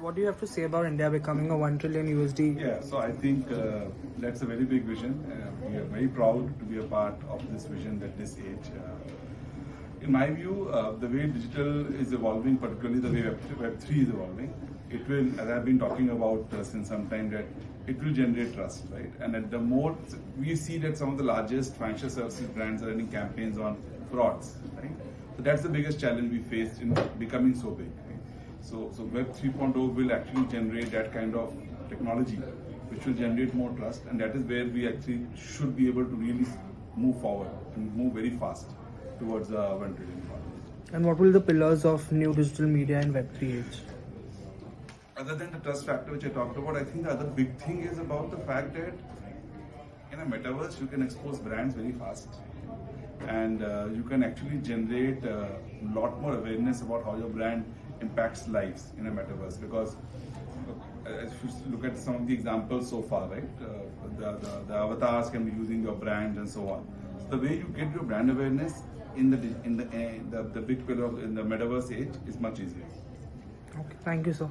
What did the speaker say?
what do you have to say about India becoming a 1 trillion USD? Yeah, so I think uh, that's a very big vision. Uh, we are very proud to be a part of this vision at this age. Uh, in my view, uh, the way digital is evolving, particularly the way Web, 3 is evolving, it will, as I've been talking about uh, since some time, that it will generate trust, right? And at the more, we see that some of the largest financial services brands are running campaigns on frauds, right? So that's the biggest challenge we faced in becoming so big. Right? So, so Web 3.0 will actually generate that kind of technology, which will generate more trust, and that is where we actually should be able to really move forward and move very fast towards the 1 trillion economy. And what will the pillars of new digital media and Web3 age? Other than the trust factor which I talked about, I think the other big thing is about the fact that in a metaverse you can expose brands very fast and uh, you can actually generate a lot more awareness about how your brand impacts lives in a metaverse because uh, if you look at some of the examples so far, right, uh, the, the, the avatars can be using your brand and so on. So the way you get your brand awareness in the in the uh, the, the big pillar in the metaverse age is much easier. Okay, thank you, sir.